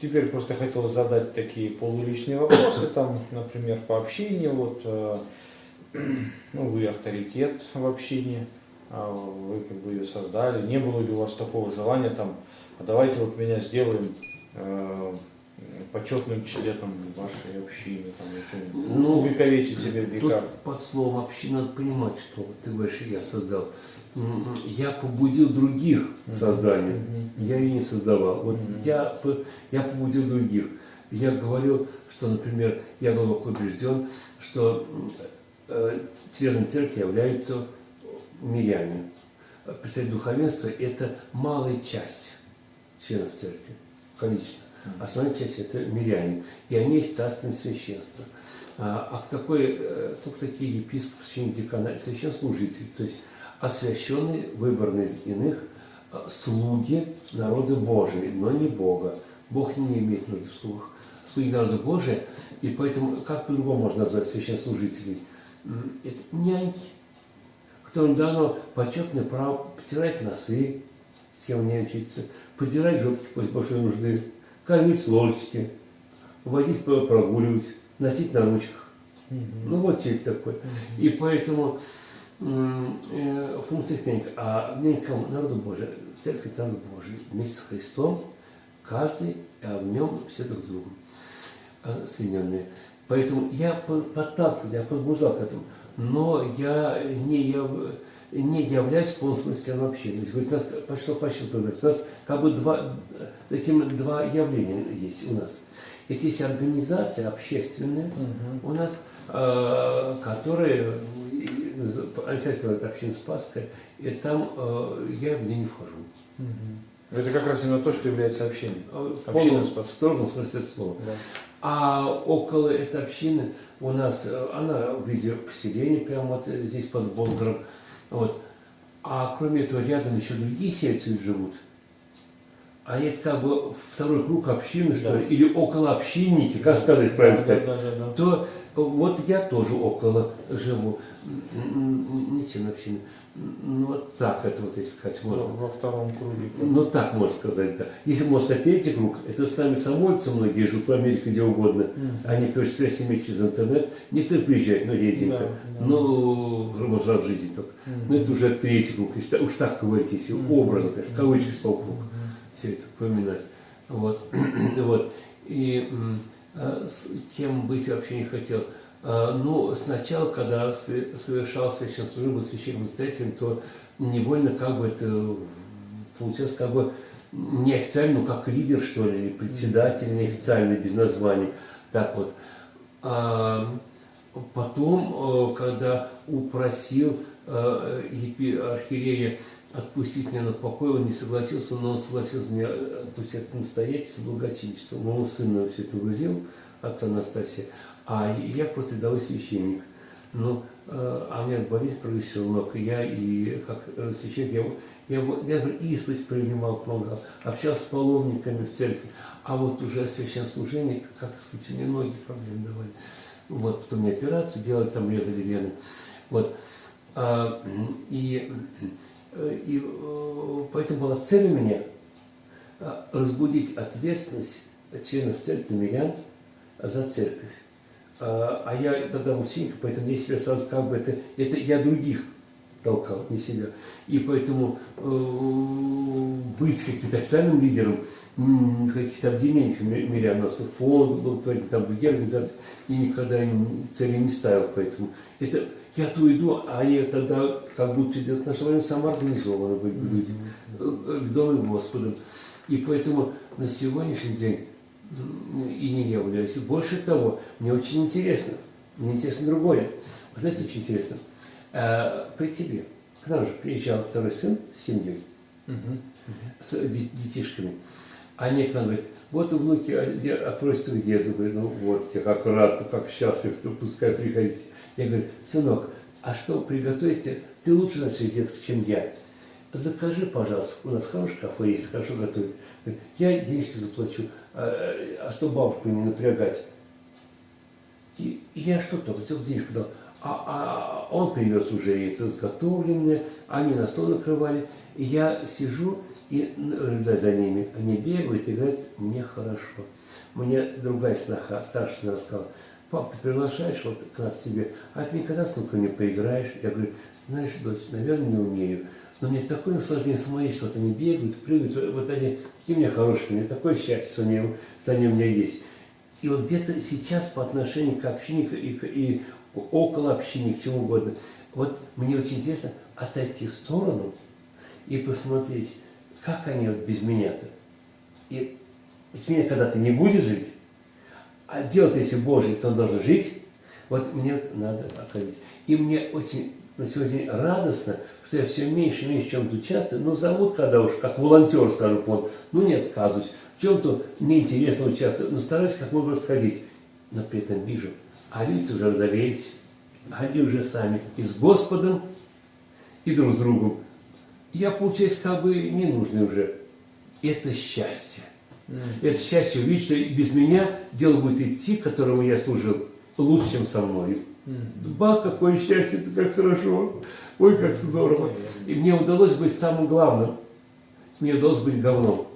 Теперь просто хотел задать такие полуличные вопросы, там, например, по общению, вот, э, ну, вы авторитет в общении, а вы как бы ее создали, не было ли у вас такого желания, там, а давайте вот меня сделаем э, почетным членом вашей общины, там, ну, увековечить себе в века. Тут под словом община надо понимать, что ты говоришь, я создал. Я побудил других к созданию, я ее не создавал. Вот я, я побудил других. Я говорю, что, например, я глубоко убежден, что э, членом церкви являются миряне. Представитель духовенства – это малая часть членов церкви, количество. Основная часть – это миряне, и они есть царственное священство. А, а такой, э, только такие епископы, священники, декана, священслужители, то есть освященные, выбранные из иных, а, слуги народа Божия, но не Бога. Бог не имеет нужды в слугах. Слуги народа Божия, и поэтому, как по-другому можно назвать священслужителей? Это няньки, которым дано почетное право потирать носы, с кем нянчиться, подирать жопки после большой нужды, кормить с ложечки, водить прогуливать, носить на ручках. Mm -hmm. Ну вот человек такой. Mm -hmm. И поэтому э, функция книга, а нянька народу Божия, церковь народу Божий, вместе с Христом, каждый, а в нем все друг с другом э, соединенные. Поэтому я подталкивал, я побуждал к этому, но я не, я, не являюсь полностью смысле общения. Есть, у нас пошло по счету, у нас как бы два, этим два явления есть у нас. Это есть организация общественная угу. у нас, э, которая Ансятина это община Спасская, и там э, я в нее не вхожу. Угу. Это как раз именно то, что является общиной. Э, община Спасская. В строгом смысле слова. Да. А около этой общины у нас, э, она в виде поселения, прямо вот здесь под Болгором. Вот. А кроме этого, рядом еще другие сельцы живут. А это как бы второй круг общины, что ли, или около общинники, как сказать правильно сказать, да, да, да, то вот я тоже около живу. Ничем общины. Ну, вот так это вот искать можно. Во втором круге. Ну, так можно сказать, да. Если можно сказать третий круг, это с нами самольцы многие живут в Америке, где угодно. Mm. Они, конечно, связь имеют через интернет. Некоторые приезжают, но реденько. Да, да. Ну, может, раз в жизни только. Mm. Но это уже третий круг, если уж так говорить, если mm. образно, конечно, в кавычках стал круг. Mm. Все это поминать. Вот. вот. И а, с кем быть вообще не хотел. Ну, сначала, когда совершал священную службу священным настоятелем, то невольно как бы это получилось как бы неофициально, ну, как лидер, что ли, или председатель неофициальный, без названий. Так вот. А потом, э, когда упросил э, архиерея отпустить меня на покой, он не согласился, но он согласился меня отпустить от настоятельства благочинчества. Моего сына все это грузил, отца Анастасия. А я просто рядовой священник. Ну, э, а у меня болезнь прогрессировала много. Я и как э, священник, я, я, я, исповедь принимал, помогал, общался с паломниками в церкви. А вот уже священнослужение, как исключение, ноги проблемы давали. Вот, потом мне операцию делали, там резали вены. Вот. А, и, и поэтому была цель у меня разбудить ответственность членов церкви мирян за церковь. А, а я тогда был поэтому я себя сразу как бы это, это я других толкал, не себя. И поэтому э, быть каким-то официальным лидером каких-то объединений нас фонд был, там другие организации, и никогда цели не ставил, поэтому это я то иду, а они тогда как будто идет наше время самоорганизованно были люди, э, к Дому Господу. И поэтому на сегодняшний день и не являюсь. Больше того, мне очень интересно, мне интересно другое. Вы знаете, очень интересно. А, при тебе, к нам же приезжал второй сын с семьей, угу. с детишками. Они к нам говорят, вот внуки а, просятся к деду. Говорю, ну вот, я как рад, как счастлив, то пускай приходите. Я говорю, сынок, а что приготовить? Ты лучше на свой детский, чем я. Закажи, пожалуйста, у нас хороший кафе есть, хорошо готовит. Я денежки заплачу, а, а что бабушку не напрягать? И, я что только целую денежку дал. А, а он привез уже это изготовленное, они на стол накрывали. И я сижу и наблюдать за ними. Они бегают, играют, мне хорошо. Мне другая сноха, старшая сестра сказала, пап, ты приглашаешь вот к нас себе, а ты никогда сколько не поиграешь? Я говорю, знаешь, дочь, наверное, не умею. Но мне такое наслаждение смотреть, что они бегают, прыгают, вот они, какие у меня хорошие, мне такое счастье, что они, что они у меня есть. И вот где-то сейчас по отношению к общине и, и около общины, к чему угодно, вот мне очень интересно отойти в сторону и посмотреть, как они вот без меня-то. И без меня когда-то не будет жить, а делать, если Божий, то он должен жить, вот мне надо отходить. И мне очень на сегодня радостно, что я все меньше и меньше в чем-то участвую, но зовут, когда уж как волонтер, скажу, фонд, ну не отказываюсь, в чем-то мне интересно участвовать, но стараюсь как можно сходить. Но при этом вижу, а люди уже разогрелись, они уже сами и с Господом, и друг с другом. Я, получаюсь, как бы не нужный уже. Это счастье. Это счастье увидеть, что без меня дело будет идти, которому я служил, лучше, чем со мной. Ба, какое счастье, это как хорошо. Ой, как здорово. И мне удалось быть самым главным. Мне удалось быть говном.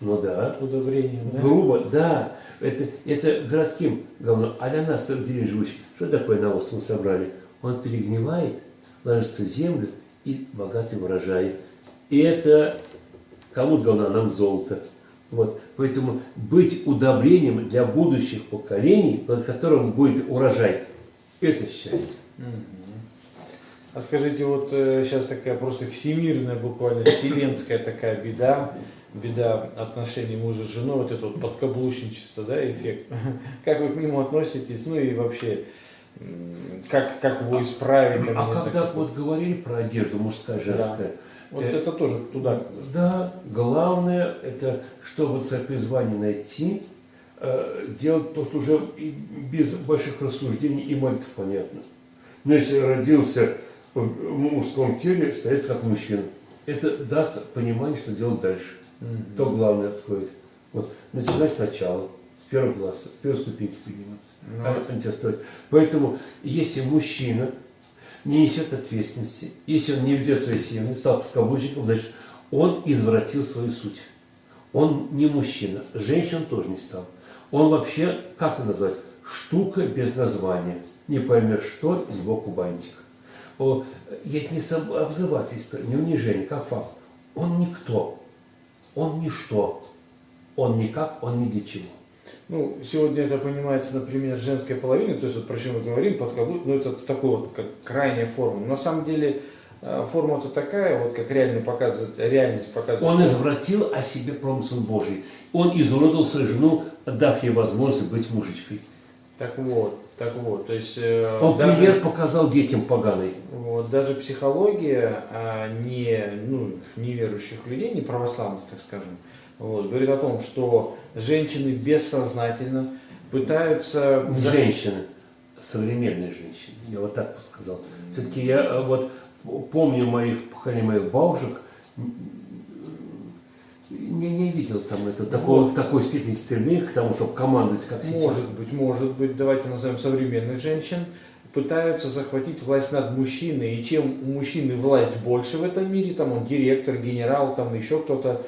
Ну да. Удобрением, да? Грубо, да. Это, это городским говном. А для нас, деревне живущих, что такое навоз мы собрали? Он перегнивает, ложится в землю и богатый урожай. И это кому а нам золото. Вот. Поэтому быть удобрением для будущих поколений, под которым будет урожай, это счастье. А скажите, вот э, сейчас такая просто всемирная, буквально вселенская такая беда, беда отношений мужа с женой, вот это вот подкаблучничество, да, эффект. Как вы к нему относитесь, ну и вообще, как, как его исправить? Там, а когда знаю, вот говорили про одежду мужская, женская, да. Вот э, это тоже туда. Да, главное, это чтобы свое призвание найти, э, делать то, что уже и без больших рассуждений и молитв понятно. Но если родился в мужском теле, стоять как мужчина. Это даст понимание, что делать дальше. Mm-hmm. То главное откроет. Вот, начинать сначала, с первого класса, с первой ступеньки подниматься. Mm-hmm. А, Поэтому, если мужчина не несет ответственности, если он не ведет своей семьи, стал подкаблучником, значит, он извратил свою суть. Он не мужчина, женщин тоже не стал. Он вообще, как это назвать, штука без названия. Не поймешь что, и сбоку бантик. О, это не обзывательство, не унижение, как факт. Он никто, он ничто, он никак, он ни для чего. Ну, сегодня это понимается, например, женской половины, то есть вот про чем мы говорим, подкаблук, ну это такой вот как крайняя форма. На самом деле форма-то такая, вот как реально показывает, реальность показывает. Он извратил о себе промысл Божий. Он изуродовал свою жену, дав ей возможность быть мужичкой. Так вот, так вот, то есть... Э, Он даже, пример показал детям поганый. Вот, даже психология а, не, ну, неверующих людей, не православных, так скажем, вот, говорит о том, что женщины бессознательно пытаются... Женщины, современные женщины, я вот так бы сказал. Все-таки я э, вот помню моих, поколение моих бабушек, не, не видел там это, такого, вот. в такой степени стремления к тому, чтобы командовать, как сейчас. Может быть, может быть, давайте назовем современных женщин, пытаются захватить власть над мужчиной, и чем у мужчины власть больше в этом мире, там он директор, генерал, там еще кто-то,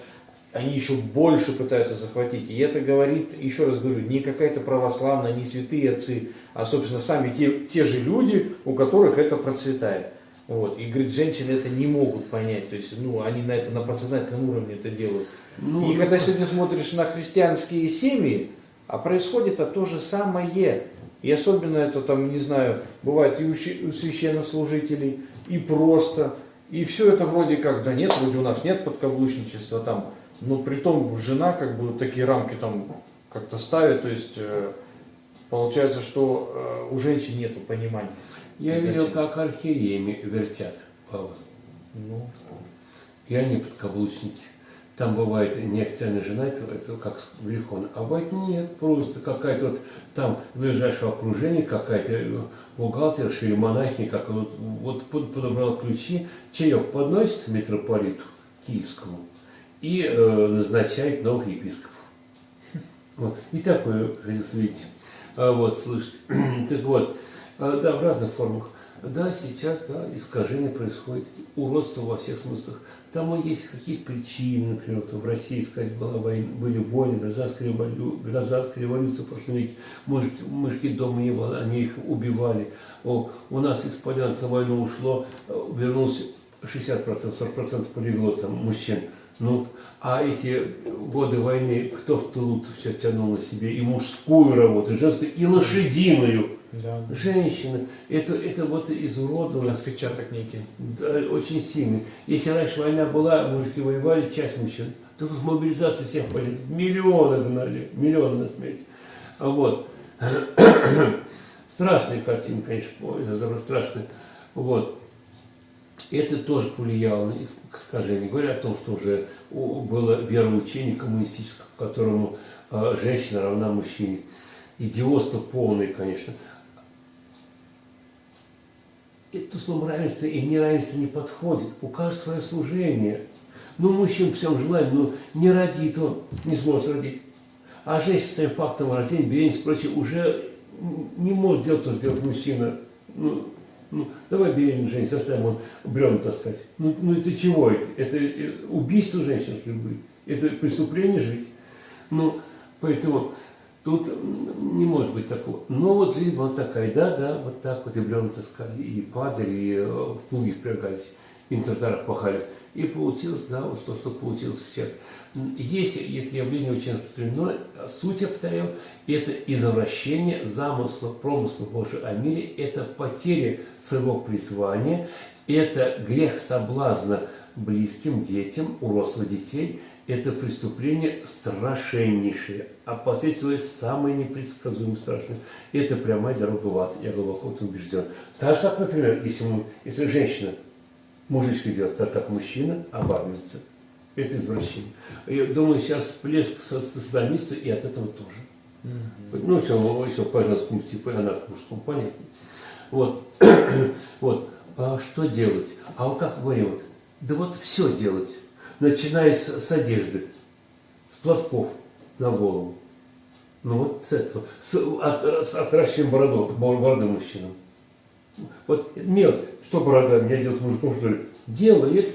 они еще больше пытаются захватить. И это говорит, еще раз говорю, не какая-то православная, не святые отцы, а, собственно, сами те, те же люди, у которых это процветает. Вот. И, говорит, женщины это не могут понять. То есть, ну, они на это на подсознательном уровне это делают. Ну, и когда сегодня смотришь на христианские семьи, а происходит это то же самое. И особенно это там, не знаю, бывает и у священнослужителей, и просто. И все это вроде как, да нет, вроде у нас нет подкаблучничества там. Но при том жена как бы такие рамки там как-то ставит, то есть э, получается, что э, у женщин нет понимания. Я видел, как архиереями вертят Павла. Ну. И они подкаблучники. Там бывает неофициальная жена, это, это как греховно. А бывает нет, просто какая-то вот там ближайшего окружения какая-то бухгалтерша или монахиня, как вот, вот подобрал ключи, чаек подносит митрополиту киевскому и э, назначает новых епископов. Вот. И такое видеть. А, вот, слышите. так вот, да, в разных формах. Да, сейчас, да, искажение происходит, уродство во всех смыслах. Там и есть какие-то причины, например, вот в России, сказать, была война, были войны, гражданская революция, гражданская революция в прошлом веке, мужики, мужики дома не было, они их убивали. О, у нас из полян на войну ушло, вернулось 60%, 40% полегло там мужчин. Ну, а эти годы войны, кто в тылу все тянул на себе и мужскую работу, и женскую, и лошадиную. Да. Женщины, это, это вот изуродовано. Отпечаток некий. Да, очень сильный. Если раньше война была, мужики воевали, часть мужчин, то тут мобилизация всех были. Миллионы гнали, миллионы на смерть. А вот. Страшная картина, конечно, страшная. Вот. Это тоже повлияло на искажение. Говоря о том, что уже было вероучение коммунистическое, в которому э, женщина равна мужчине. Идиотство полное, конечно это слово равенство и неравенство не подходит. У каждого свое служение. Ну, мужчин всем желаем, но не родит он, не сможет родить. А женщина своим фактом рождения, беременность и прочее уже не может делать то, что делает мужчина. Ну, ну, давай беременную женщину, заставим он бревна таскать. Ну, ну это чего это? Это э, убийство женщин, будет? Это преступление жить? Ну, поэтому Тут не может быть такого. Но вот жизнь была такая, да, да, вот так вот и бревна таскали, и падали, и э, в плуги впрягались, и на тротуарах пахали. И получилось, да, вот то, что получилось сейчас. Есть это явление очень распространено, суть, я повторяю, это извращение замысла, промысла Божьего о мире, это потеря своего призвания, это грех соблазна близким, детям, у рослых детей – это преступление страшеннейшее, а последствия самые непредсказуемые, страшные. Это прямая дорога в ад, я глубоко убежден. Так же, как, например, если, мы, если женщина, мужичка делает так, как мужчина, обарвится. Это извращение. Я думаю, сейчас всплеск садомиста и от этого тоже. Mm-hmm. Ну, все, еще по женскому типу, она к мужскому, понятно. Вот. вот. А что делать? А вот как говорим, вот, да вот все делать начиная с, с одежды, с платков на голову. Ну вот с этого, с, от, с отращиваем бороду, бороды мужчинам. Вот нет, что борода, меня делает мужиком, что ли? Делает,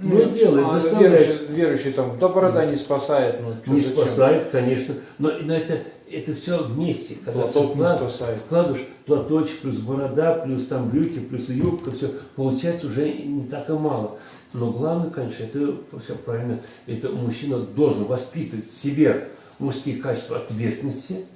ну, ну делает, а, заставляет. Верующий, верующий там, да борода не спасает. Ну, не спасает, конечно, но, но это, это все вместе. Когда Платок вклад, не спасает. Вкладываешь платочек, плюс борода, плюс там брюки, плюс юбка, все, получается уже не так и мало. Но главное, конечно, это все правильно, это мужчина должен воспитывать в себе мужские качества ответственности,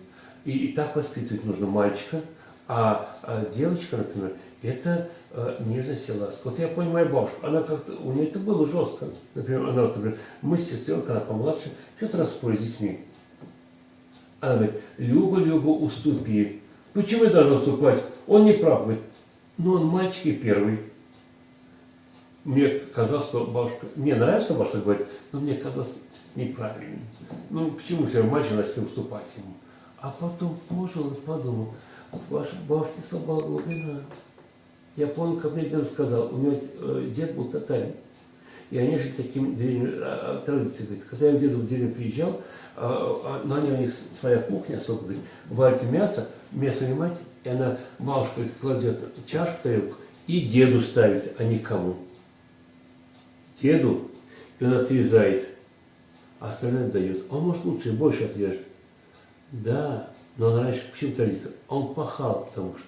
и, и так воспитывать нужно мальчика, а, а девочка, например, это э, нежность и ласка. Вот я понимаю бабушку, она как-то, у нее это было жестко. Например, она, вот, например, мы с сестренкой, она помладше, что-то распорили с детьми. Она говорит, Люба, Люба, уступи. Почему я должна уступать? Он не прав. Говорит, ну он мальчик и первый мне казалось, что бабушка, мне нравится, что бабушка говорит, но мне казалось неправильно. Ну, почему все мальчик начал уступать ему? А потом пожил и подумал, ваша бабушка слаба глубина. Я помню, как мне дед сказал, у него э, дед был татарин. И они жили таким а, а, традицией. Говорит, когда я к деду в деревню приезжал, а, на ней у них своя кухня особо, говорит, варит мясо, мясо мать, и она, бабушка кладет чашку, тарелку, и деду ставит, а не кому деду, и он отрезает, а остальное дает. Он может лучше и больше отрежет. Да, но он раньше почему традиция? Он пахал, потому что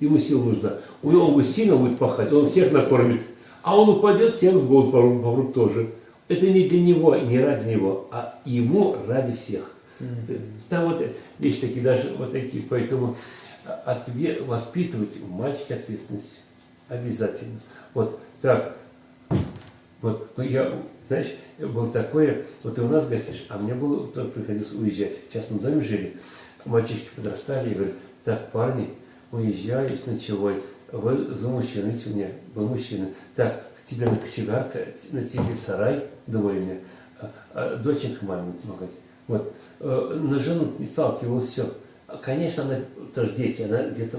ему сил нужна. У него он будет сильно будет пахать, он всех накормит. А он упадет, всем в голову помрут тоже. Это не для него не ради него, а ему ради всех. Mm-hmm. Там вот вещи такие, даже вот такие. Поэтому ответ, воспитывать у мальчика ответственность обязательно. Вот так, вот ну, я, знаешь, был такое, вот ты у нас гостишь, а мне было, тоже приходилось уезжать. В частном доме жили, мальчишки подрастали, и говорят, так, парни, уезжаю с ночевой, вы за мужчину, видите, у меня был мужчина, так, к тебе на кочегарка, на тебе сарай, думаю мне, а, а доченька будет помогать. Вот, э, на жену не сталкивалась, все. Конечно, она тоже дети, она где-то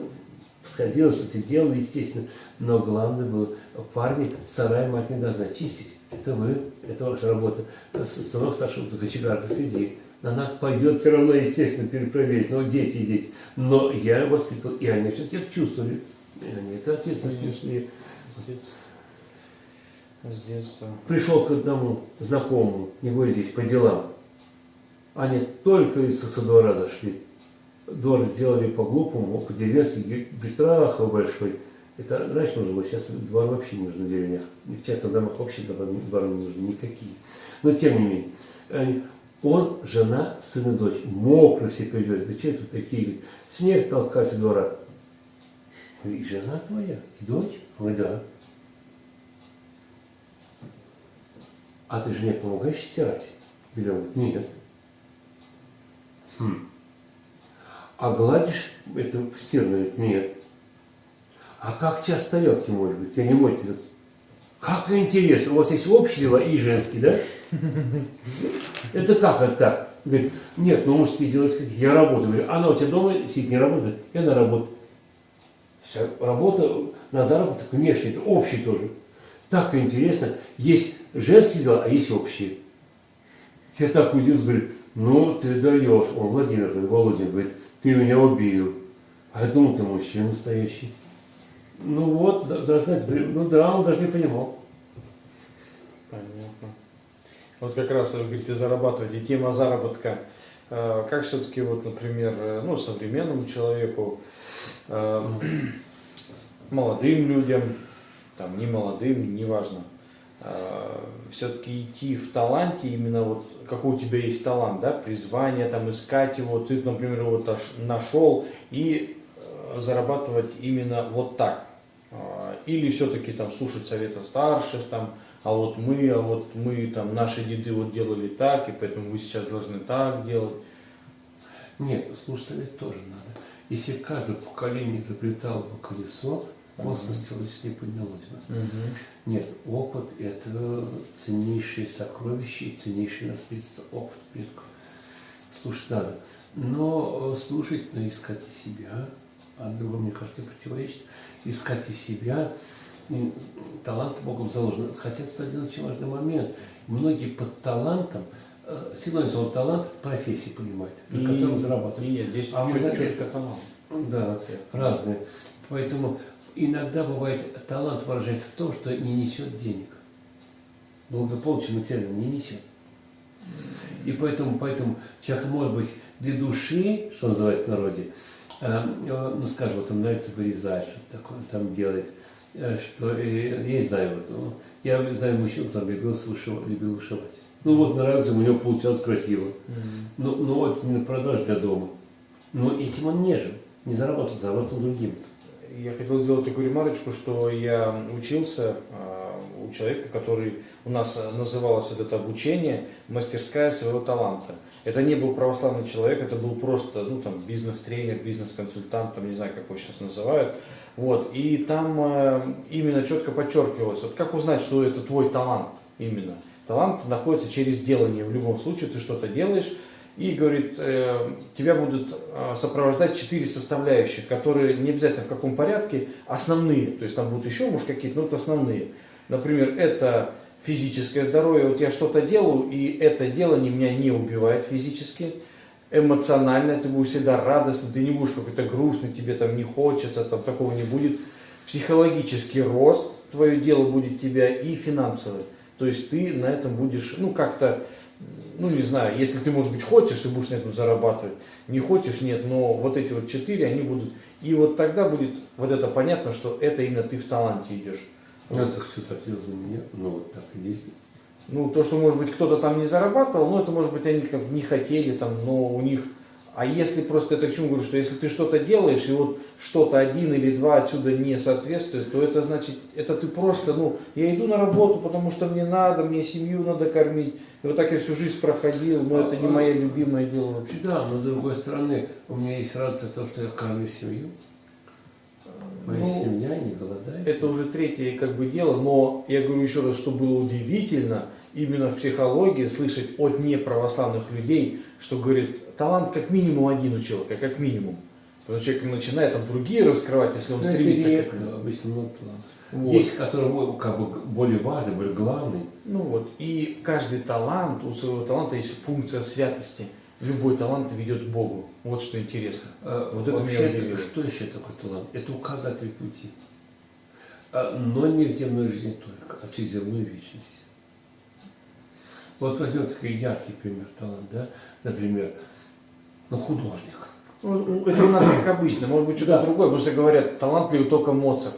сходила, что-то делала, естественно. Но главное было, парни, сарай мать не должна чистить. Это вы, это ваша работа. Сынок старшего за кочегарка сиди. Она пойдет все равно, естественно, перепроверить. Но дети дети. Но я воспитывал, и они все это чувствовали. Они это ответственность Конечно. несли. С детства. Пришел к одному знакомому, его здесь по делам. Они только из со двора зашли. Двор сделали по-глупому, по-деревенски, без страха большой. Это раньше нужно было, сейчас двор вообще не нужен в деревнях. В частных домах вообще двора не нужны никакие. Но тем не менее, он, жена, сын и дочь, мокрые все придет. Говорит, что тут такие? Снег толкать со двора. И жена твоя, и дочь? Ой, да. А ты жене помогаешь стирать? Он говорит, нет. Хм. А гладишь это стирное? Говорит, нет. А как часто тарелки может быть? Я не мой телефон. Как интересно, у вас есть общие дела и женские, да? Это как это так? Говорит, нет, ну мужские дела, я работаю. Говорю, она у тебя дома сидит, не работает? Я на работу. Вся работа на заработок внешний, это общий тоже. Так интересно. Есть женские дела, а есть общие. Я так удивился, говорю, ну ты даешь. Он Владимир, говорит, Володин, говорит, ты меня убил. А я думал, ты мужчина настоящий. Ну вот, должна, ну да, он даже не понимал. Понятно. Вот как раз вы говорите зарабатывать, и тема заработка. Э, Как все-таки, вот, например, э, ну, современному человеку, э, молодым людям, там, не молодым, неважно, все-таки идти в таланте, именно вот какой у тебя есть талант, да, призвание, там, искать его, ты, например, таш- нашел, и э, зарабатывать именно вот так. Или все-таки там слушать советы старших, там, а вот мы, а вот мы, там, наши деды вот делали так, и поэтому вы сейчас должны так делать. Нет, слушать совет тоже надо. Если каждое поколение изобретало бы колесо, космос человеческий не поднялось бы. Нет, опыт – это ценнейшее сокровище и ценнейшее наследство, опыт предков. Слушать надо. Но э, слушать, но искать и себя, а другому, мне кажется, не противоречит. Искать и себя, и талант Богом заложен. Хотя тут один очень важный момент. Многие под талантом, синоним слова талант – профессии понимают, при котором зарабатывают. Нет, здесь А мы даже- четко канал. Да, разные. Поэтому иногда бывает талант выражается в том, что не несет денег. Благополучие материально не несет. И поэтому, поэтому человек может быть для души, что называется в народе, э, ну скажем, вот ему нравится вырезать, что-то такое он там делает, э, что э, я не знаю, вот, ну, я знаю мужчину, который любил вышивать, любил вышивать. Ну вот нравится, у него получалось красиво. Но, но вот не на продажу для дома. Но этим он не жил, не зарабатывал, зарабатывал другим. Я хотел сделать такую ремарочку, что я учился а, у человека, который у нас называлось вот это обучение мастерская своего таланта. Это не был православный человек, это был просто ну, там, бизнес-тренер, бизнес-консультант, там, не знаю, как его сейчас называют. Вот. И там э, именно четко подчеркивалось, вот как узнать, что это твой талант именно. Талант находится через делание. В любом случае ты что-то делаешь, и говорит, э, тебя будут э, сопровождать четыре составляющих, которые не обязательно в каком порядке, основные. То есть там будут еще, может, какие-то, но это основные. Например, это физическое здоровье. Вот я что-то делаю, и это делание меня не убивает физически. Эмоционально ты будешь всегда радостный, ты не будешь какой-то грустный, тебе там не хочется, там такого не будет. Психологический рост, твое дело будет тебя и финансовый. То есть ты на этом будешь, ну, как-то, ну, не знаю, если ты, может быть, хочешь, ты будешь на этом зарабатывать. Не хочешь, нет, но вот эти вот четыре, они будут. И вот тогда будет вот это понятно, что это именно ты в таланте идешь. Ну, это все так делал за меня, ну вот так и действует. Ну, то, что, может быть, кто-то там не зарабатывал, ну, это, может быть, они как не хотели там, но у них... А если просто, это к чему говорю, что если ты что-то делаешь, и вот что-то один или два отсюда не соответствует, то это значит, это ты просто, ну, я иду на работу, потому что мне надо, мне семью надо кормить. И вот так я всю жизнь проходил, но это не мое любимое дело вообще. Да, но с другой стороны, у меня есть радость того, что я кормлю семью. Моя Ну, семья не голодает. Это уже третье как бы дело, но я говорю еще раз, что было удивительно именно в психологии слышать от неправославных людей, что говорит, талант как минимум один у человека, как минимум. Потому что человек начинает там другие раскрывать, если он Ну, это стремится к редко, этому. обычно много талантов. Вот. Есть, который как бы более важный, более главный. Ну вот, и каждый талант, у своего таланта есть функция святости. любой талант ведет к Богу. Вот что интересно. А, Вот это вообще, меня удивило. Что еще такое талант? Это указатель пути. А, но не в земной жизни только, а через земную вечность. Вот возьмем такой яркий пример талант, да? Например, ну, художник. Ну, Это у нас как обычно, может быть что-то Да. другое, потому что говорят, талантливый только Моцарт.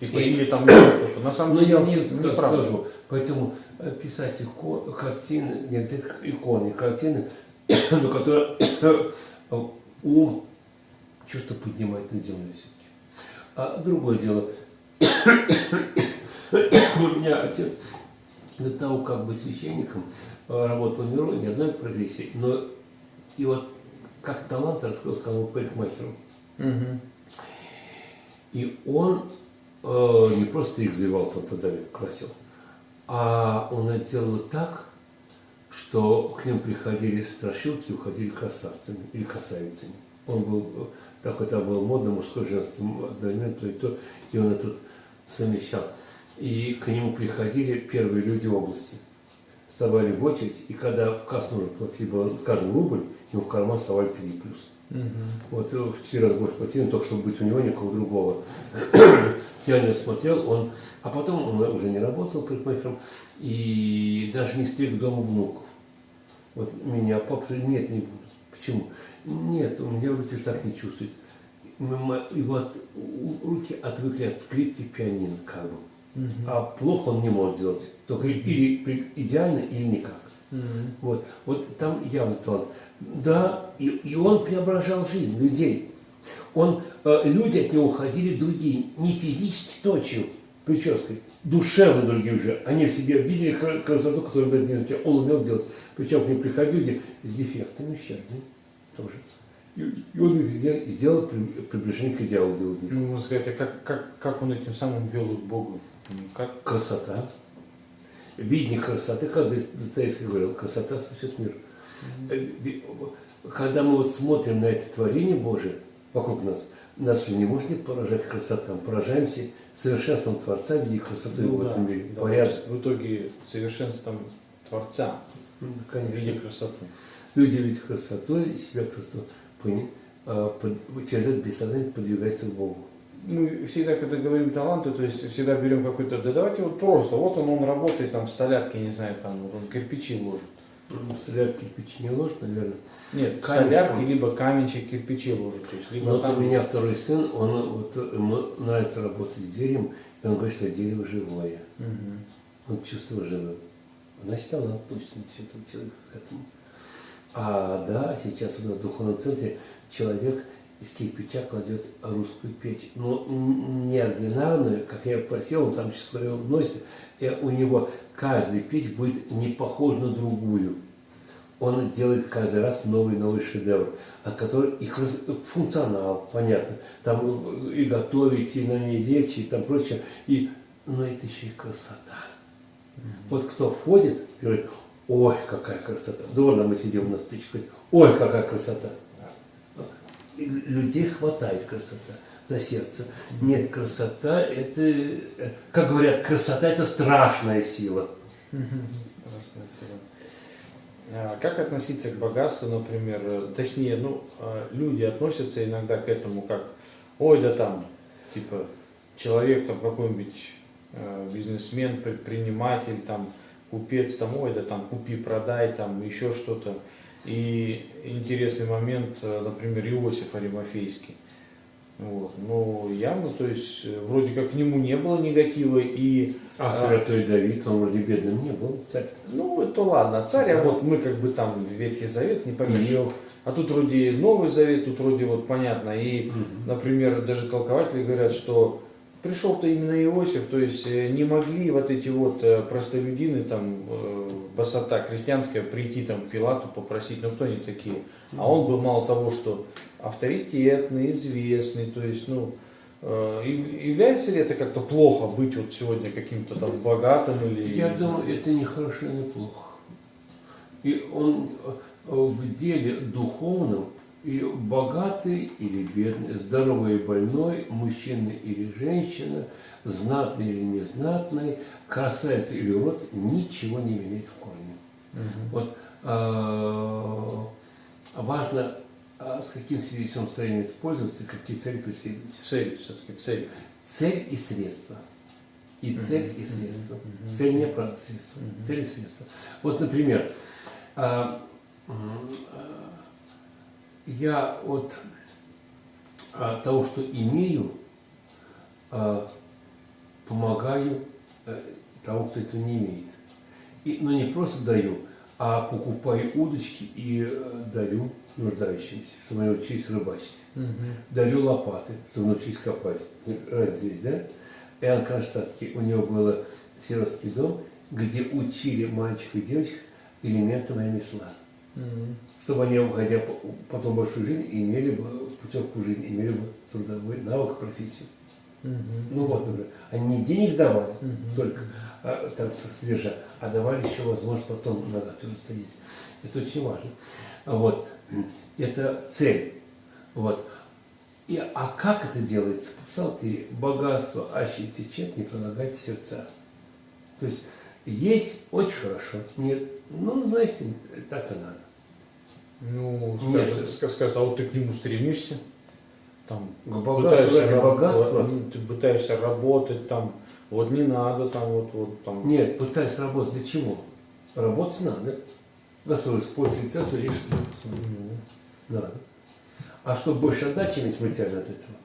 Типа, или там кто-то. На самом Ну, деле я вам нет, скажу, неправда. скажу. Поэтому э, писать ико- картины, не обязательно иконы, картины, но которые ум, чувство поднимает над землей все-таки. А другое дело, у меня отец до того, как быть священником, э, работал в миру, не одной профессии, но и вот как талант раскрыл, сказал парикмахеру. Мгм. И он э, не просто их завивал там тогда красил, а он это делал так, что к ним приходили страшилки, уходили красавцами или красавицами. Он был э, такой там был модно, мужской, женский, одновременно то и то, и он это вот совмещал. И к нему приходили первые люди области. Вставали в очередь, и когда в кассу нужно платить было, скажем, рубль, ему в карман совали три плюс. Мгм. Вот э, в четыре раза больше платили, только чтобы быть у него, никого другого. Я него смотрел, он, а потом он уже не работал парикмахером и даже не стриг дома внуков. Вот меня папа нет, не буду. Почему? Нет, у меня руки так не чувствует. И вот руки отвыкли от скрипки пианино, как бы. Мгм. А плохо он не может делать. Только или при- идеально, или никак. Мгм. Вот, вот там явный талант. Да, и, и он преображал жизнь людей. Он, э, люди от него уходили другие, не физически точью, прической, душевно другие уже. Они в себе видели кра- красоту, которую не замечал. Он умел делать. Причем к ним приходили люди с дефектами, ущербными тоже. И, и он их сделал- сделал при- приближение к идеалу. Ну, можно сказать, а как, как, как он этим самым вел к Богу? Ну, Как? Красота. Видение красоты, как Достоевский говорил, красота спасет мир. Э, Когда мы вот смотрим на это творение Божие вокруг нас, нас не может поражать красота. Мы поражаемся совершенством Творца, видя красоту его в да, этом мире. да, Порядок. в итоге совершенством Творца, Ну, Конечно. красоту. Люди видят красоту и себя красоту. пони- а, Через это бессознательно подвигается к Богу. Мы всегда, когда говорим таланты, то есть всегда берем какой-то, да давайте вот просто, вот он, он работает там в столярке, не знаю, там вот он кирпичи ложит. Ну, В столярке кирпич не ложит, наверное. Нет, Камешком. столярке, либо каменчик кирпичи ложит. То есть, либо вот там... у меня второй сын, он вот, ему нравится работать с деревом, и он говорит, что дерево живое. Мгм. Он чувствовал живым. Значит, талант точно человек к этому. А да, сейчас у нас в духовном центре человек из кирпича кладет русскую печь. Но неординарную, как я просил, он там свое носит, и у него каждая печь будет не похожа на другую. Он делает каждый раз новый новый шедевр, от которого и функционал, понятно, там и готовить, и на ней лечь, и там прочее, и, но это еще и красота. Вот кто входит говорит, ой, какая красота. Дома мы сидим у нас печь, говорит, ой, какая красота. Людей хватает красота за сердце. Нет, красота это, э, как говорят, красота это страшная сила. Страшная сила. А Как относиться к богатству, например, точнее, ну, э, люди относятся иногда к этому как, ой, да там, типа, человек там какой-нибудь э, бизнесмен, предприниматель, там, купец, там, ой, да там, купи, продай, там, еще что-то. И интересный момент, э, например, Иосиф Аримофейский. Вот. Ну, явно, то есть, э, вроде как к нему не было негатива, и А А. святой Давид, он вроде бедным не был, царь. ну, это ладно, царь, а Да. вот мы как бы там Ветхий Завет не. Иов. А тут вроде Новый Завет, тут вроде вот понятно. И, например, даже толкователи говорят, что пришел-то именно Иосиф, то есть э, не могли вот эти вот э, простолюдины, там, э, басота крестьянская, прийти там к Пилату попросить, ну кто они такие? А он был мало того, что авторитетный, известный, то есть, ну, э, и- является ли это как-то плохо быть вот сегодня каким-то там богатым или... Я думаю, это не хорошо не плохо. И он э, в деле духовном и богатый или бедный, здоровый и больной, мужчина или женщина, знатный или незнатный, красавец или урод, ничего не меняет в корне. Мгм. Вот а, важно, а, с каким свидетельством строением пользоваться, какие цели преследовать. Цель, все-таки цель. Цель и средства. И цель, и средства. Цель не правда средства. Цель и средства. Вот, например, а, я от того, что имею, помогаю тому, кто этого не имеет. И, но не просто даю, а покупаю удочки и э, дарю нуждающимся, чтобы они учились рыбачить. Дарю лопаты, чтобы научились копать. Раз здесь, да? Иоанн Кронштадтский, у него был сиротский дом, где учили мальчиков и девочек элементам ремесла. Чтобы они, уходя по- потом большую жизнь, имели бы путевку в жизнь, имели бы трудовой навык, профессию. Ну вот, например, они не денег давали только, а, так содержа, а давали еще возможность потом на ногах стоять. Это очень важно. Вот. Это цель. Вот. И, а как это делается? В псалтире богатство аще течет, не пролагайте сердца. То есть есть очень хорошо, нет, ну, знаете, так и надо. Ну, Нет. скажет, ска- скажет, а вот ты к нему стремишься, там, К богатству раб- богатства? вот, ты пытаешься работать, там, вот не надо, там, вот, вот, там. Нет, пытаюсь работать для чего? Работать надо. Господь использует своей лишь Надо. А чтобы больше отдачи иметь материально от этого,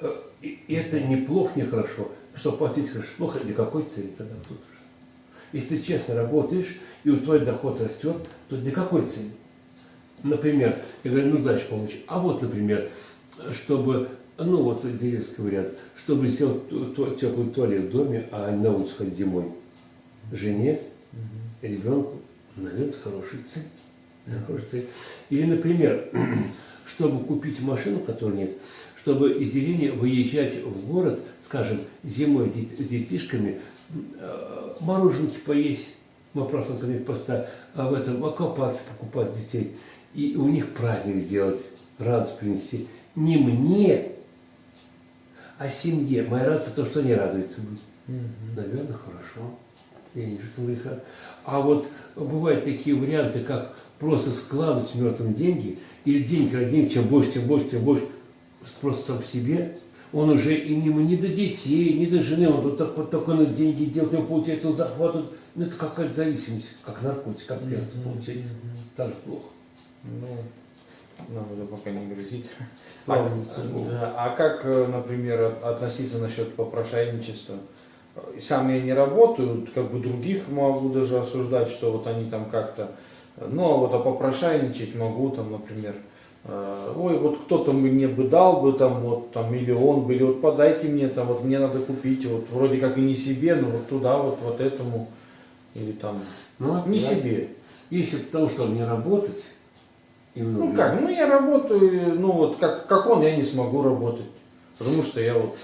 э, и это не плохо, не хорошо. Чтобы платить хорошо, плохо, для какой цели тогда тут уже? Если ты честно работаешь, и у твой доход растет, то для какой цели? Например, я говорю, ну дальше помочь. А вот, например, чтобы, ну вот деревенский вариант, чтобы сделать теплый туалет в доме, а не на улицу ходить зимой. Жене, ребенку, наверное, хорошая цель. Да, хорошая цель. Или, например, чтобы купить машину, которой нет, чтобы из деревни выезжать в город, скажем, зимой с детишками, э, мороженки поесть, мы просто конец поста, а в этом аквапарке покупать детей, и у них праздник сделать, радость принести. Не мне, а семье. Моя радость то, что они радуются быть. Наверное, хорошо. Я не вижу там греха. А вот бывают такие варианты, как просто складывать мертвым деньги, или деньги денег, чем больше, тем больше, тем больше, просто сам себе, он уже и не, не до детей, не до жены, он вот, так, вот такой на деньги делает, у него получается, он захватывает, ну это какая-то зависимость, как наркотик, как пьянство получается, так же плохо. Ну, нам это пока не грозит. А, да, а как, э, например, от- относиться насчет попрошайничества? Э, Сам я не работаю, как бы других могу даже осуждать, что вот они там как-то, ну а вот а попрошайничать могу там, например, э, ой, вот кто-то мне бы дал бы там вот там миллион бы, или вот подайте мне там, вот мне надо купить, вот вроде как и не себе, но вот туда вот, вот этому, или там, Ну, не да. себе. Если потому что не работать, и много Ну как, ну я работаю, ну вот как, как он, я не смогу работать. Потому что я вот,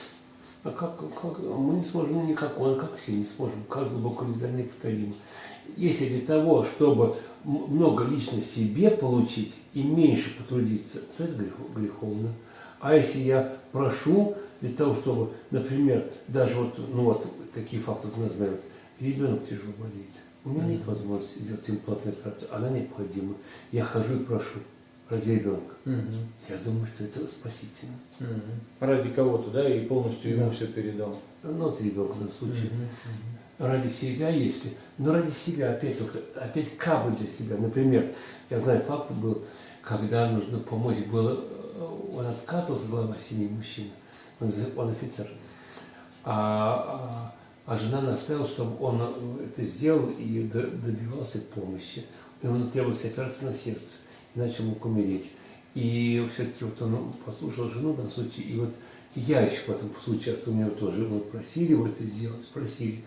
А как, как- мы не сможем никак, он как все не сможем, как глубоко легально неповторимо. Если для того, чтобы много лично себе получить и меньше потрудиться, то это грехо- греховно. А если я прошу для того, чтобы, например, даже вот, ну вот такие факты знают, ребенок тяжело болеет, у меня нет возможности сделать имплантную операцию, она необходима. Я хожу и прошу ради ребенка. Я думаю, что это спасительно. ради кого-то, да, и полностью ему Да. все передал. Ну, вот ребенок в данном случае. Ради себя, если. Но ради себя, опять только, опять как бы для себя. Например, я знаю, факт был, когда нужно помочь было, э, он отказывался, глава семьи мужчина, он, он офицер. А, а, а жена настояла, чтобы он э, это сделал и до- добивался помощи. И он требовался операция на сердце, иначе мог умереть. И все-таки вот он послушал жену данном случае, и вот я еще в этом случае, у него тоже мы просили его это сделать, просили.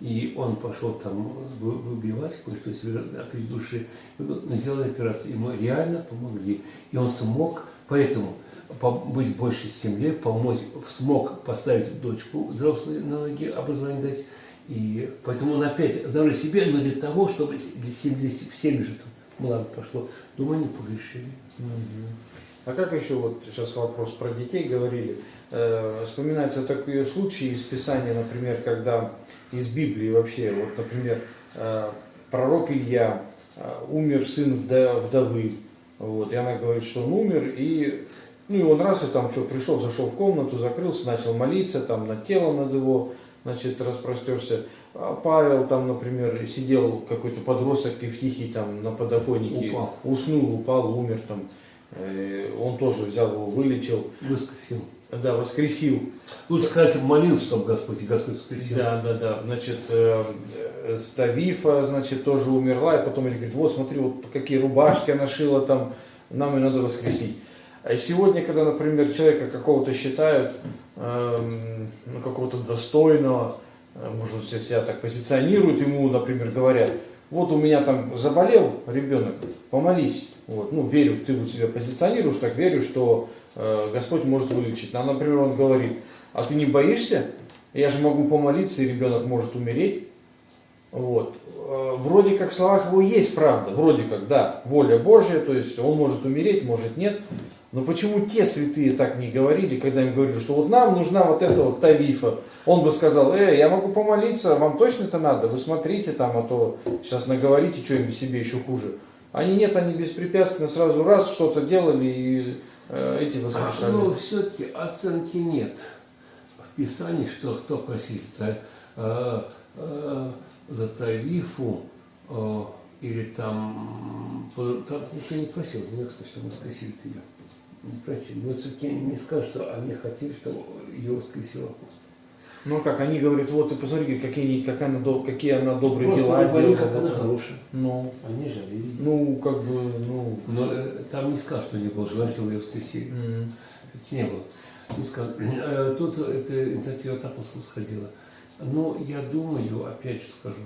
И он пошел там вы- выбивать кое-что себе от души, сделали операцию, ему реально помогли. И он смог, поэтому по- быть больше семье, помочь, смог поставить дочку взрослую на ноги, образование дать. И поэтому он опять здоровье себе, но для того, чтобы для семьи, в семье же благо пошло. Думаю, они погрешили. А как еще вот сейчас вопрос про детей говорили? Э, вспоминаются такие случаи из Писания, например, когда из Библии вообще, вот, например, э, пророк Илья, э, умер сын вдовы, Вот, и она говорит, что он умер, и, ну и он раз и там что, пришел, зашел в комнату, закрылся, начал молиться, там над телом над его, значит, распростерся. А Павел там, например, сидел какой-то подросток Евтихий там на подоконнике, Упал. уснул, упал, умер там. Э, Он тоже взял его, вылечил, Воскресил. да, воскресил. Лучше сказать, молился, чтобы Господь, и Господь воскресил. Да, да, да. Значит, э, э, Тавифа, значит, тоже умерла, и потом говорит, вот смотри, вот какие рубашки она шила там, нам ее надо воскресить. А сегодня, когда, например, человека какого-то считают, эм, ну, какого-то достойного, э, может, он себя так позиционируют, ему, например, говорят, вот у меня там заболел ребенок, помолись. Вот, ну, верю, ты вот себя позиционируешь, так верю, что э, Господь может вылечить. А, например, он говорит, а ты не боишься? Я же могу помолиться, и ребенок может умереть. Вот. Э, Вроде как в словах его есть правда, вроде как, да, воля Божья, то есть он может умереть, может нет. Но почему те святые так не говорили, когда им говорили, что вот нам нужна вот эта вот тавифа? Он бы сказал, э, я могу помолиться, вам точно это надо? Вы смотрите там, а то сейчас наговорите что-нибудь себе еще хуже. Они нет, они беспрепятственно сразу раз что-то делали и э, эти воскрешали. Но все-таки оценки нет в Писании, что кто просит за, э, э, за тарифу э, или там, по- там никто не просил за нее, кстати, чтобы воскресили ее. Просили. Но все-таки не скажут, что они хотели, чтобы ее воскресил апостол. Ну как, они говорят, вот ты посмотри, какие, они- как она, какие она добрые Просто дела говорили, делала. как она хорошая. Ну, Они жалели. ее. ну, как бы, ну, Но э, там не скажут, что не было желания, чтобы ее воскресили. м, Это не было. Не скажу. Э, Тут эта инициатива от апостолов сходила. Но я думаю, опять же скажу,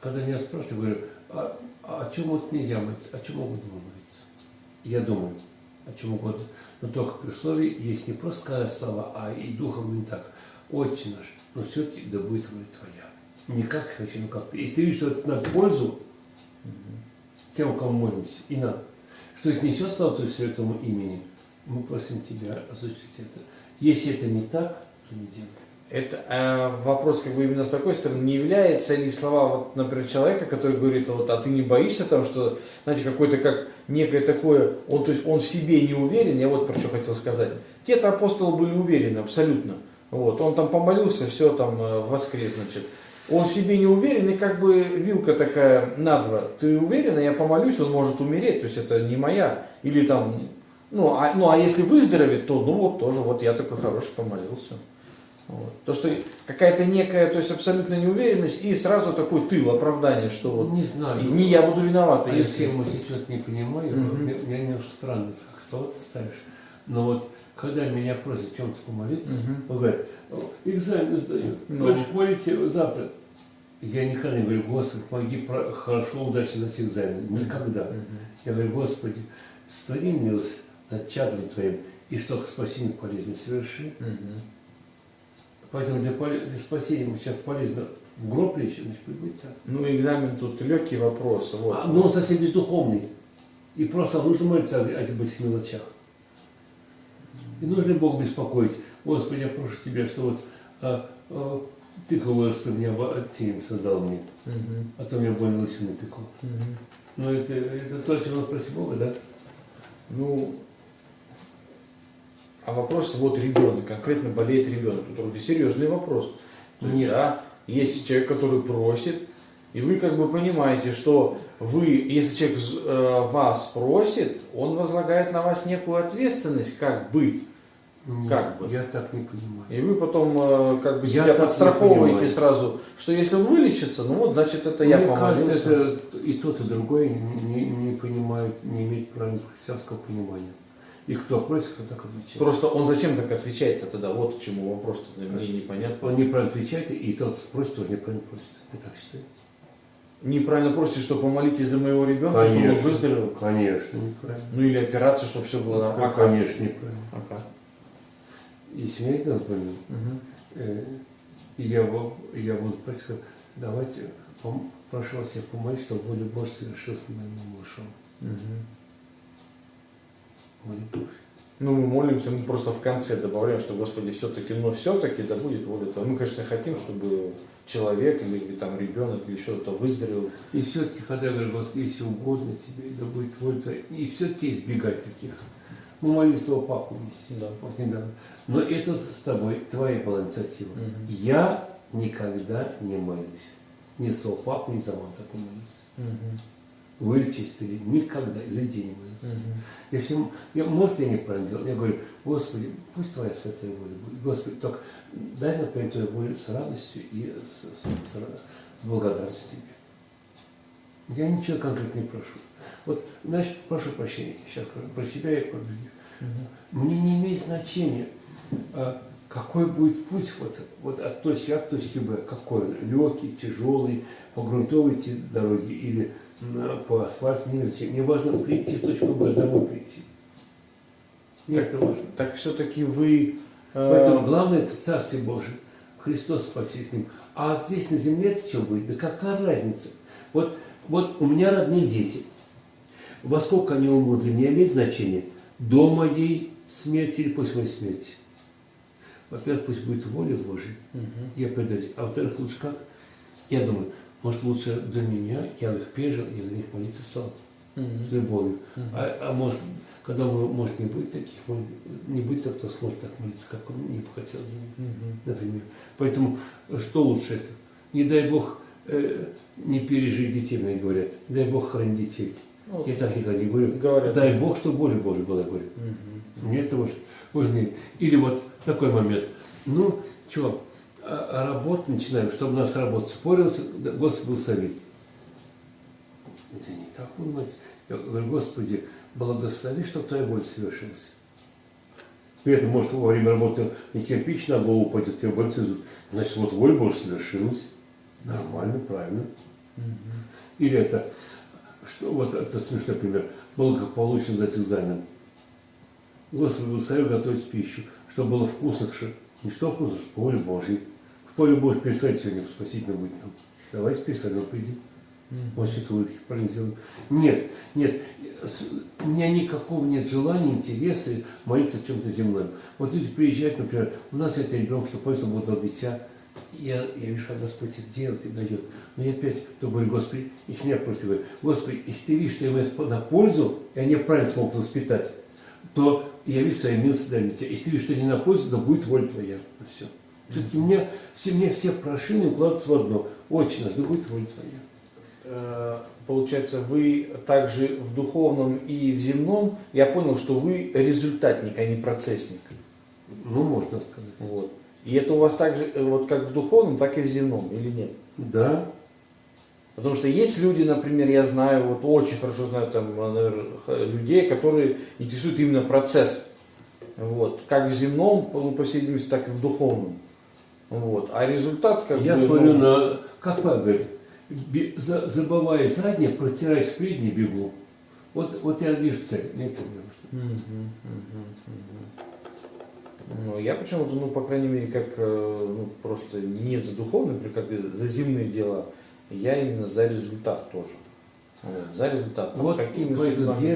когда меня спрашивают, я говорю, а, а о чем вот нельзя молиться, о чем угодно молиться? Я думаю, о чем угодно. Но только при условии, есть не просто сказать слова, а и духом не так. Отче наш, но все-таки да будет воля твоя. Не как хочу, но как ты. Если ты видишь, что это на пользу тем, кому молимся, и нам, что это несет славу Твоему святому имени, мы просим Тебя осуществить это. Если это не так, то не делай. Это э, вопрос как бы именно с такой стороны, не является ли слова, вот, например, человека, который говорит, вот, а ты не боишься там, что, знаете, какой-то как некое такое, он, то есть он в себе не уверен, я вот про что хотел сказать. Те-то апостолы были уверены абсолютно. Вот, он там помолился, все там э, воскрес, значит. Он в себе не уверен, и как бы вилка такая на два. Ты уверен, я помолюсь, он может умереть, то есть это не моя. Или там, ну а, ну, а если выздоровеет, то ну вот тоже, вот я такой хороший помолился. Вот. То, что какая-то некая, то есть абсолютная неуверенность и сразу такой тыл, оправдание, что вот Не знаю. не я буду виноват, А если... я может, что-то не понимаю, Мгм. мне, мне немножко странно, как слова ты ставишь. Но вот когда меня просят чем-то помолиться, Мгм. он говорит, «О, экзамен сдаю, Ну. хочешь молиться завтра? Я никогда не говорю, Господи, помоги хорошо, удачно сдать экзамен. Никогда. Мгм. Я говорю, Господи, створи милость над чадом Твоим, и что к спасению полезно соверши. Мгм. Поэтому для, для спасения ему сейчас полезно в гроб лечь, значит, будет так. Ну, экзамен тут легкий вопрос. Вот. А, но он совсем бездуховный. И просто нужно молиться о этих мелочах. И нужно Бога беспокоить. Господи, я прошу Тебя, что вот а, а, Ты вырос меня тень создал мне, Мгм. а то меня больно лысину пекло. Мгм. Но это, это то, о чем надо просить Бога, да? Ну, а вопрос, вот ребенок, конкретно болеет ребенок. Тут вроде серьезный вопрос. То есть, Нет. да, есть человек, который просит, и вы как бы понимаете, что вы, если человек э, вас просит, он возлагает на вас некую ответственность, как быть. Нет, Как бы? Я так не понимаю. И вы потом э, как бы Я себя подстраховываете сразу, что если он вылечится, ну вот значит это я Мне помолился. кажется, это и тот, и другой не, не, не понимают, не имеют правильного христианского понимания. И кто просит, кто так отвечает. Просто он зачем так отвечает-то тогда? Вот к чему вопрос-то мне непонятно. Он неправильно отвечает, и тот просит, тоже неправильно просит. Я так считаю. Неправильно просите, что помолитесь за моего ребенка, чтобы он Конечно. выздоровел. Конечно, неправильно. Ну или операцию, чтобы все было нормально. Ну, конечно, неправильно. А как? Если меня ребенок больной, Мгм. э, и я, я буду просить, давайте, прошу вас, я помолюсь, чтобы воля Божья совершилась моим малышом. Мгм. Ну, мы молимся, мы просто в конце добавляем, что, Господи, все-таки, но все-таки, да будет воля Твоя. Мы, конечно, хотим, чтобы человек или там ребенок или что-то выздоровел. И все-таки, когда я говорю, Господи, если угодно тебе, да будет воля твоя, и все-таки избегать таких. Мы молились твоего папу вместе, Да. вот недавно. Но это с тобой, твоя была инициатива. Мгм. Я никогда не молюсь. Ни своего папу, ни за маму так не молюсь. Мгм. Вылечить никогда, из идеи не молюсь. Мгм. Я всем, я, может, я неправильно делал. Я говорю, Господи, пусть Твоя святая воля будет. Господи, только дай нам понять Твою волю с радостью и с, с, с, с благодарностью Тебе. Я ничего конкретно не прошу. Вот, значит, прошу прощения, сейчас скажу про себя и про других. Мгм. Мне не имеет значения, а, какой будет путь вот, вот от точки А к точке Б, какой он, легкий, тяжелый, по грунтовой дороге или на- по асфальту, не. Мне важно прийти в точку Б, домой прийти. Мне это важно. Так все-таки вы... э, Поэтому главное это Царствие Божие. Христос спаси с ним. А здесь на земле это что будет? Да какая разница? Вот, вот у меня родные дети. Во сколько они умрут, для меня имеет значение? До моей смерти или после моей смерти? Во-первых, пусть будет воля Божия. мгм. Я предаюсь. А во-вторых, лучше как? Я думаю, может лучше до меня, я их пережил, я за них молиться стал. С любовью. А, а может, когда может не будет таких, не будет так, кто сможет так молиться, как он не хотел за них Мгм. например. Поэтому что лучше это? Не дай Бог э, не пережить детей, мне говорят. Дай Бог храни детей. Ну, Я так никогда не говорю. Говорят. Дай Бог, что воля Божия была, говорю. Мгм. Мне это важно. важнее. Или вот такой момент. Ну, что, а, а работу начинаем, чтобы у нас работа спорилась, да, Господи, благослови. Это не так, понимаете. Я говорю, Господи, благослови, чтобы Твоя воля совершилась. При этом, может, во время работы не кирпич на голову упадет, тебе боль свезут. Значит, вот воля Божья совершилась. Нормально, правильно. Или это, что, вот это смешной пример, благополучно сдать экзамен. Господи, благослови готовить пищу, чтобы было вкусно, не что вкусно, что воля Божьей. Поле Божьей пересадить сегодня, спасительно будет нам. Давайте придем. Он что-то улыбки правильно сделал. Нет, нет, у меня никакого нет желания, интереса молиться о чем-то земном. Вот люди приезжают, например, у нас это ребенок, что будет дал дитя, я, я вижу, что Господь это делает и дает. Но я опять говорю, Господи, если меня против, говорю, Господи, если ты видишь, что я ему на пользу, и они правильно смогут воспитать, то я вижу свои милости для дитя. Если ты видишь, что не на пользу, то будет воля твоя. Все. Все-таки мне, все, мне все прошения укладываются в одно. Очень да будет воля твоя. Э, Получается, вы также в духовном и в земном, я понял, что вы результатник, а не процессник. Ну, можно сказать. Вот. И это у вас также, э, вот как в духовном, так и в земном, или нет? Да, Потому что есть люди, например, я знаю, вот очень хорошо знаю там, наверное, х- людей, которые интересуют именно процесс. Вот. Как в земном, ну, по видимости, так и в духовном. Вот. А результат как я бы, смотрю ну, на, как папа говорит, забывая заднее, протираясь впереди, бегу. Вот, вот я вижу цель, не цель. Мгм, мгм, мгм. Ну, я почему-то, ну, по крайней мере, как э, ну, просто не за духовные, как за земные дела, я именно за результат тоже. Вот, за результат. Там Вот поэтому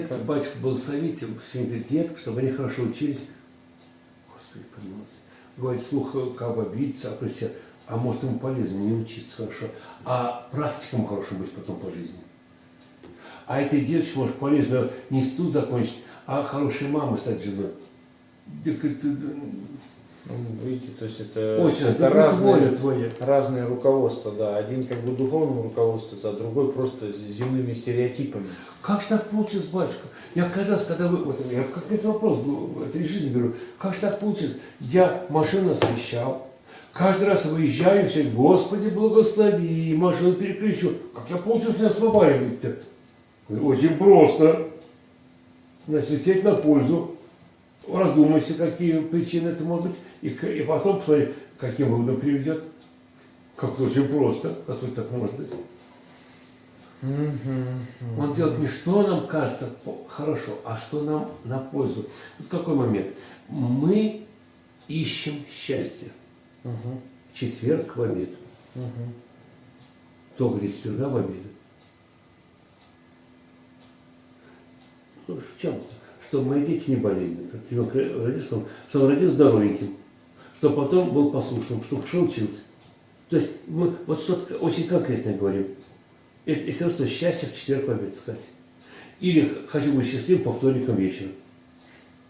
как- батюшка был совете, все говорит, детки, чтобы они хорошо учились. Господи, помилуйся. Говорит, слух э, как бы обидеться, а про себя. А может ему полезно не учиться хорошо, а практикам хорошо быть потом по жизни. А этой девочке может полезно не институт закончить, а хорошей мамой стать женой. Ну, видите, то есть это, Очень, это разные, твоя. разные руководства, да. Один как бы духовным руководствуется, а другой просто земными стереотипами. Как же так получилось, батюшка? Я каждый раз, когда вы... Вот, я как это вопрос был, в этой жизни беру. Как же так получилось? Я машину освещал. Каждый раз выезжаю, все, Господи, благослови, машину переключу. Как я получилось не? Говорю, Очень просто. Значит, лететь на пользу. Раздумайся, какие причины это может быть. И, и потом посмотри, каким выводом приведет. Как-то очень просто. Господь так может быть. Он делает не что нам кажется хорошо, а что нам на пользу. Вот какой момент. Мы ищем счастье. В четверг в обед. мгм. То говорит четверга в обед. Ну, в чем-то. Чтобы мои дети не болели. Как ребенок родился, чтобы, чтобы он родился здоровеньким. Чтобы потом был послушным, чтобы хорошо учился. То есть мы вот что-то очень конкретное говорим. Это и все равно, что счастье в четверг в обед сказать. Или хочу быть счастливым по вторникам вечером.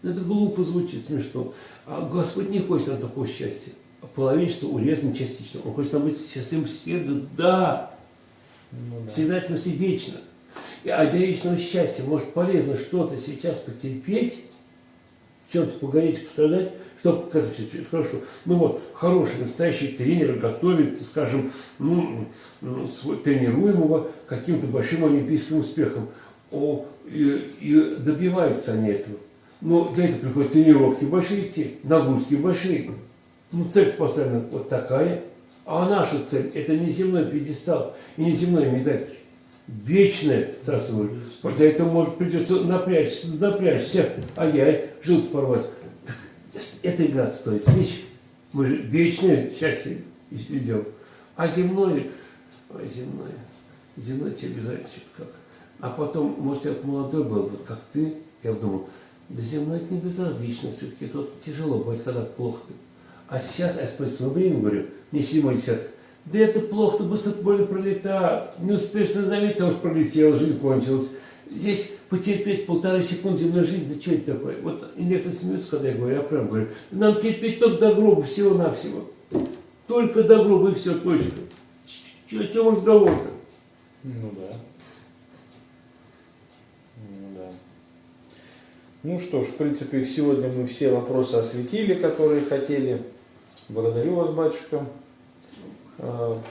Ну, Это глупо звучит, смешно. А Господь не хочет нам такого счастья. А Половинчато, урезанно, частично. Он хочет нам быть счастливым всегда. Ну, да. Всегда, в смысле, вечно. И, для вечного счастья, может, полезно что-то сейчас потерпеть, в чем-то погореть, пострадать, чтобы, как это хорошо, ну вот, хороший, настоящий тренер готовит, скажем, ну, тренируемого каким-то большим олимпийским успехам. О, и, и добиваются они этого. Но для этого приходят тренировки большие идти, нагрузки большие. Ну, цель поставлена вот такая. А наша цель – это не земной пьедестал и не земные медальки. Вечное Царство Божие. Для этого, может, придется напрячься, напрячься, а я желудок порвать. Так, это игра стоит свеч. Мы же вечное счастье идем. А земное, ой, земное, земное тебе обязательно что-то как. А потом, может, я молодой был, вот как ты, я думал, да земное это не безразлично, все-таки тут тяжело бывает, когда плохо. А сейчас, я спать свое время говорю, мне седьмой десяток, да это плохо, ты быстро более пролетает, не успеешь заметить, а уж пролетел, жизнь кончилась. Здесь потерпеть полторы секунды земной жизни, да что это такое? Вот некоторые смеются, когда я говорю, я прям говорю, нам терпеть только до гроба, всего-навсего. Только до гроба и все, точка. Ч- О чем разговор-то? Ну да. Ну да. Ну что ж, в принципе, сегодня мы все вопросы осветили, которые хотели. Благодарю вас, батюшка. А,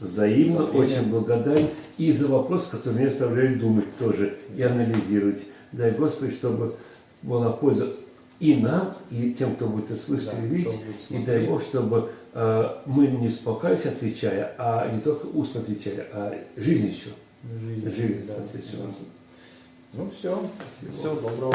Взаимно Взаимно. очень благодарен и за вопрос, который меня оставляют думать тоже и анализировать. Дай Господи, чтобы была польза и нам, и тем, кто будет это слышать Да, и видеть. И дай Бог, чтобы э, мы не успокаивались, отвечая, а не только устно отвечали, а жизнь еще. жизнь, Живет, да, соответственно. да. Ну все. Спасибо. Всего доброго.